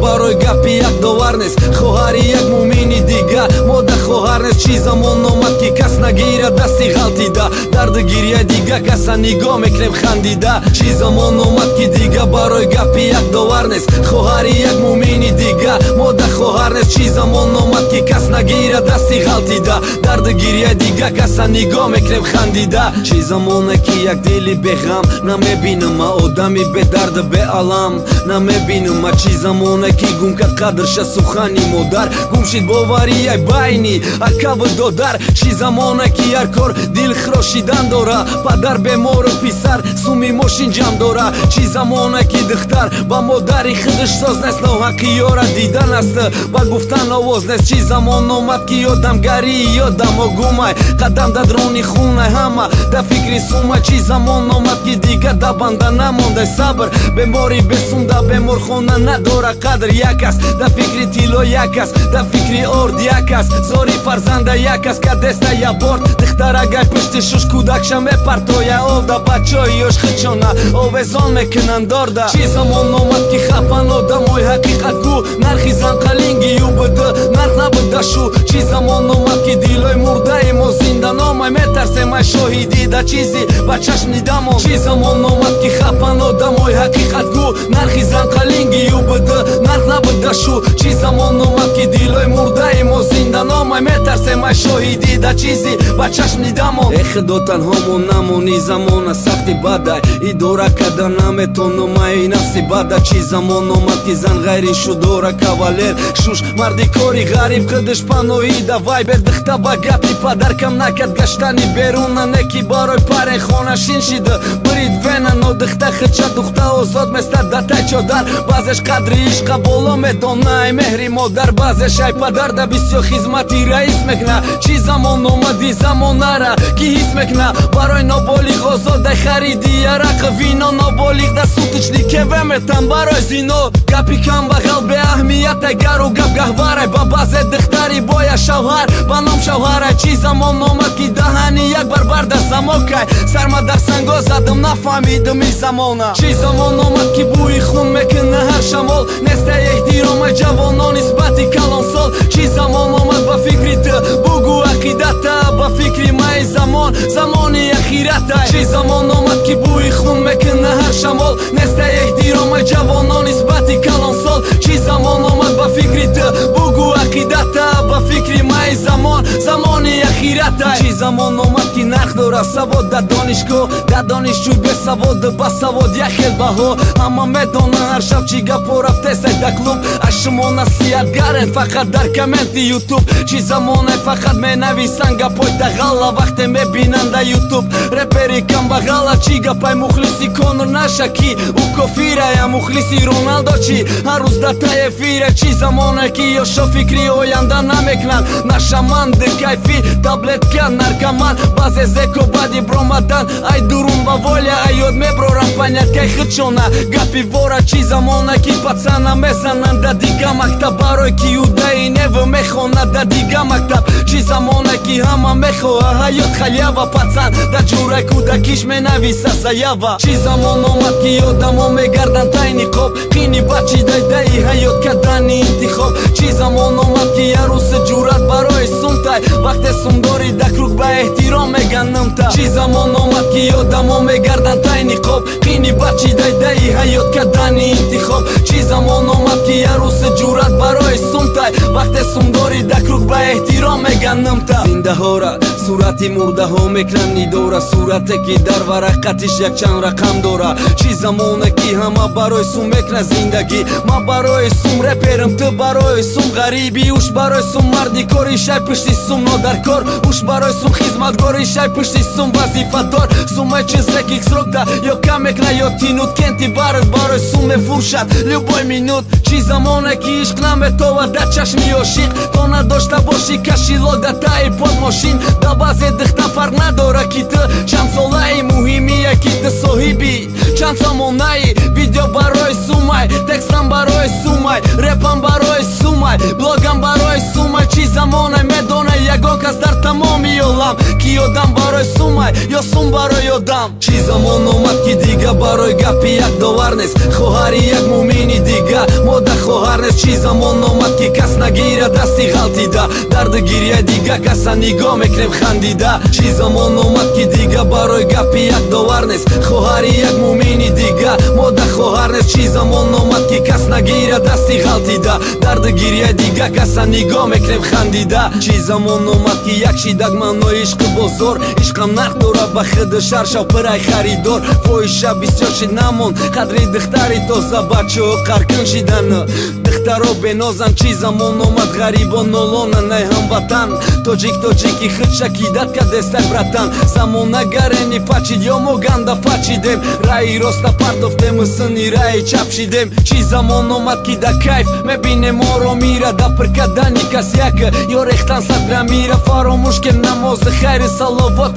барои гапи як довар нест? Хоҳари як мумини дига мода хоҳар нест. Чӣ замон омад ки кас нагирад дасти ғалтида дарду гирия дига каса нигоҳ мекунем хандида. Чӣ замон омад ки дига барои гапи як довар нест. Хоҳари як мумини дига мода хоҳар нест. Чӣ замон омад ки кас нагирад дасти ғалтида дарду гирия дига каса нигоҳ мекунем хандида. Чӣ замоне ки як дили беғам намебинама одами бедарду беалам намебинама чӣ замоне ки гум кард қадрша сухани модар. Гум шид боварияй байни акаву додар. Чӣ замона ки ҳар кор дил хрошидан дора. Падар бемору писар суми мошин ҷам дора. Чӣ замона ки духтар ба модари худаш соз нест ноҳаққи ёра дидан аст. Ба гуфтан овоз нест чӣ замон омад ки ёдамгарии ёдамо гумай. Қадам да дрони хунай ҳама да фикри сумай чӣ замон омад ки дигар да банда намондай сабр бемори бесумда беморхона надора. Қадр як аст да фикри тило як аст да фикри орд як аст. Зори фарзанда як аст ка деста я пишти шуш кӯдакша мепартоя овда бачои ёш хичона овезон мекунан дорда. Чӣ замон омад ки хапан одамои ҳақиқатгӯ нархи занқалинги юбд нарх набуда шу. Чӣ замон омад ки дилои мурдаи мо зинда номай. Метарсемай шоҳидӣ да чизи ба чашм дидамо чӣ замон омад ки хапан одамои ҳақиқатгӯ нархи занқалинги юбд нарх набуда шу. Чӣ замон омад ки дилои мо зинда. Номай метарсемай шоҳидӣ да чизи ба чашм дидамо э худо танҳомо намони замона сахти бадай. Идора карда наметонумаи нафси бада чӣ замон омад ки зан ғайри шудора кавалер. Шуш марди кори ғариб худаш паноида. Вай бердихта ба гапи падар кам накард. Гаштани беруна неки барои парен хона шин шида бирид вена нодихта хича духта озод местад датай чодар. Баъзеш қадри ишқа боло медонай меҳри модар. Баъзеш ай падар да бисёр хизмати раис мекна. Чӣ замон омади замонара ки ҳис мекна. Барои ноболиғ озодай хариди арақ вино ноболиғ да сутучни кеве метан барои зино гапи камбағал беаҳмиятай гару гап гаҳварай ба баъзе духтари боя шавҳар ба ном шавҳарай чӣ замон омад ки даҳани як барбар дар замокай сарма дар санго задам нафаҳмидам и замона. Чӣ замон омад ки бӯи хун мекуна ҳар шамол. Неста эҳтирома ҷавонон нисбати калонсол чӣ замон омад ба фикри ту бугӯ ақидата ба фикри маи замон. Замони ахирата чӣ замон омад ки бӯи хун мекуна ҳар шамол. Неста эҳтирома ҷавонон нисбати калонсол чӣ замон омад ба фикри ту бугӯ ақидата фикри маи замон замони ахирата чӣ замон омад ки нарх дора савод дар донишгоҳ. Дар донишҷӯй бесавод ба савод як хел баҳо. Ҳама медонан ҳар шаб чӣ гапо рафтесай да клуб. Аз шумо насиҳатгарен фақат дар комменти ютуб. Чӣ замоне фақат менависан гапои дағалла вақте мебинан да ютуб. Репери камбағала чӣ гапай мухлиси конур наша ки? Ӯ кофирая мухлиси роналдо чӣ ҳар рӯз да та эфире чӣ замоне ки? Ёшо фикри оянда намекунанд нашаманд кайфӣ таблетка наркоман баъзе зеко баъди бромадан. Ай дурун ба воля ай ёд меброрам паняткай хичона гапи вора чӣ замона ки пацана мезананд да дига мактаб. Барои ки юдаи неву мехонад да дига мактаб чӣ замона ки ҳама мехоҳа. Ҳаёт халява пацан. Да ҷурай кӯдакиш менависа заява. Чӣ замон омад ки одамо мегарданд тайни қоб. Қини бачи дайдаи ҳаёт кардани интихоб. Чӣ замон омад ки ярӯси ҷурат барои сумтай. Вақте сумдори дакрук ба эҳтиром меганнамта чӣ замон омад ки одамо мегарданд тайни қоб қини бачи дайдаи ҳаёт кардани интихоб. Чӣ замон омад ки ярӯси ҷурат барои сумтай. Вақте сумдори дакрук ба эҳтиром меганнамта зиндаҳора сурати мурдаҳо мекунанд. Нидора сурате ки дар варақатиш якчанд рақам дора чӣ замоне ки ҳама барои сум мекунад зиндагӣ. Ман барои сум реперам ту барои сум ғарибӣ. Уш барои сум марди кори шай пишти сум нодаркор. Уш барои сум хизматгори шай пишти сум вазифадор сумай чизе ки срокда ё кам мекна ё тинут кенти барат барои сум мефуршад любой минут. Чӣ замоне ки ишқ наметовад да чашми ошиқ то надошта бошӣ кашилок да таи под мошин да баъзе дихта фарқ надора ки ту шамсолаи муҳимия ки ту соҳиби чанд самонаи видео барои сумай текстам барои сумай репам барои сумай блогам барои сумай чӣ замона медона яго кас дар тамоми олам ки одам барои сумай ё сум барои одам чӣ замон омад ки дига барои гапи як довар нест. Хоҳари як мумини дига мода хоҳар нест. Чӣ замон омад ки кас нагира дасти ғалтида дарду гирия дига каса нигоҳ мекунем хандида. Чӣ замон омад ки дига барои гапи як довар нест. Хоҳари як мумини дига мода хоҳар нест. Чӣ замон омад ки кас нагира дасти ғалтида дарду гирия дига каса нигоҳ мекунем хандида. Чӣ замон омад ки як шидак маънои ишқи бозор ишқам нарх дорад ба хиди шаршав пирай харидор. Фоиша бисёр шид намон қадри духтари тоза бачаҳо қаркин шидана. Духтаро бенозан чӣ замон омад ғарибон нолона най ҳамватан тоҷик тоҷики хидшакидат кадестай братан. Замона гарени фачид ё мо ганда фачидем. Раи роста партофтем сини раи чап шидем чӣ замон омад ки да кайф. Мебинем моро мира да прикадани кас яка ё рехтан садра мира фаромӯш ке намози хайри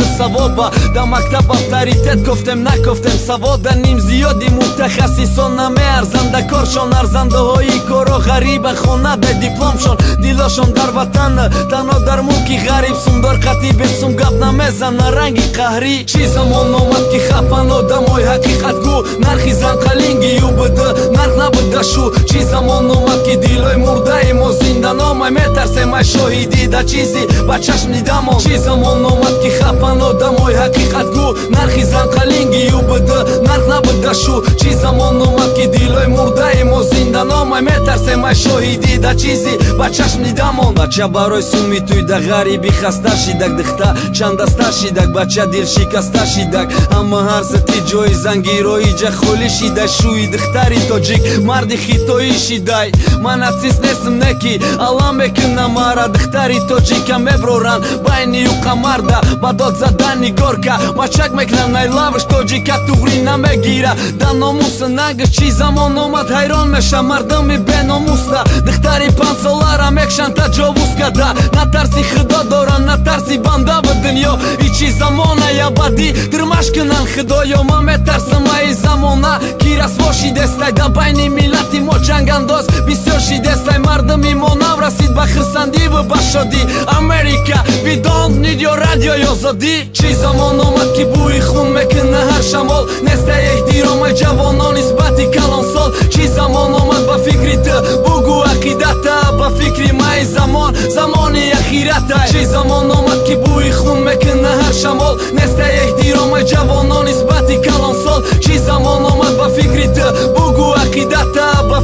саловоти савоба. Да мактаб авторитет гуфтем накуфтем савода ним зиёди мутахассисон намеарзанда коршон арзандаҳои коро ғариба хона дай дипломшон. Дилошон дар ватан танҳо дар мулки ғариб сумдор қатӣ бесум гап намезана ранги қаҳрӣ чӣ замон омад ки хапан одамои ҳақиқатгӯ нархи занқалинги юбд нарх набудашу чӣ замон омад ки дилои мурдаи мо зинда номай. Метарсем ай шоҳидӣ да чизи ба чашм дидамон чӣ замон омад хапан одамои ҳақиқатгӯ нархи занқалинги юбд нарх набудашу чӣ замон омад ки дилои мурдаи мо зинда номай. Метарсем ай шоҳидӣ да чизи ба чашм дидамон бача барои суми туй да ғариби хаста шидак дихта. Чандаста шидак бача дил шикаста шидак. Ҳама ҳарзати ҷои зангироиҷа холӣ шидай шӯи духтари тоҷик марди хитоӣ шидай. Ман нацист нестм не ки алам мекунам мара духтари тоҷика меброран байни юқа марда ба дод задан нигорка мачак мекунам най лавш тоҷика туғри намегира да номуса нагиш чӣ замон омад ҳайрон мешам мардами беномуста духтари панҷсолара мекшан таҷовуз карда на тарси худо доран на тарси банда в дунё. И чӣ замона ябадӣ дирмаш кунан худоё. Ман метарсам аи замона ки расво шидестай да байни миллати мо ҷангандоз бисёр шидестай мардами мо наврасид ба хирсандиву ба шодӣ. Америка видон нидё радио ёзодӣ чӣ замон омад ки бӯи хун мекуна ҳар шамол. Нестай эҳтиромай ҷавонон нисбати калонсол. Чӣ замон омад ба фикри ту. Бугӯ ақидата ба фикри май замон. Замони ахирата. Чӣ замон омад ки бӯи хун мекуна ҳар шамол. Нестай эҳтиромай ҷавонон нисбати калонсол. Чӣ замон омад ба фикри ту. Бугӯ ақидата ба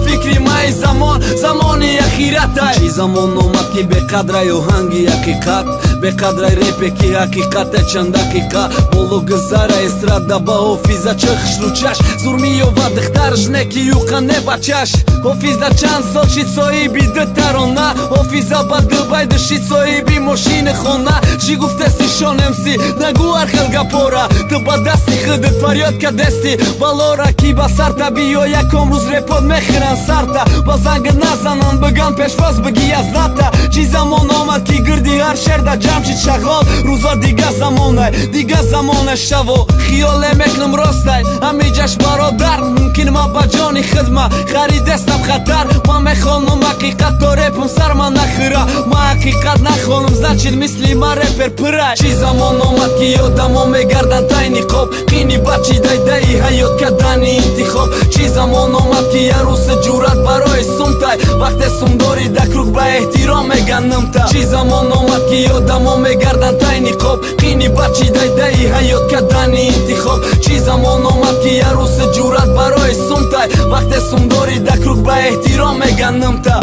замон замони ахирата чӣ замон омад ки беқадрай оҳанги ҳақиқат беқадрай репе ки ҳақиқате чанд дақиқа боло гузара эстрада ба ҳофиза чахшручаш зурмиёва духтарш не ки юқа не бачаш ҳофиза чанд сол шид соҳиби дутарона ҳофиза ба дубай душид соҳиби мошини хона? Чӣ гуфтеси шонемси нагӯ архел гапора ту ба дасти худит фарёд кадести балора ки ба сарта биё яком рӯз репод мехӯран сарта ба занга назанан биган пешвоз бигӣ аз ната чӣ замон омад ки гирди ҳар шерда ҷамшид шағол рӯзо дига замонай дига замона шаво хиёле мекунам ростай ҳамиҷаш бародар. Мумкин ман ба ҷони хидма харидестам хатар. Ман мехонам ҳақиқат то репам сар ман нахӯра ҳақиқат нахонам значит мисли ман репер пырай. Чӣ замон омад ки одамо мегардан тай ниқоб. Қини бачи дайдаи ҳаёт кардани интихоб. Чӣ замон омад ки ярӯси ҷурат барои сумтай. Вақте сумдори дакрук ба эҳтиром меганнымта чӣ замон омад ки одамо мегардан тай ниқоб. Қини бачи дайдаи ҳаёт кардани интихоб. Чӣ замон омад ки ярӯси ҷурат барои сумтай. Вақте сумдори дакрук ба эҳтиром меганнымта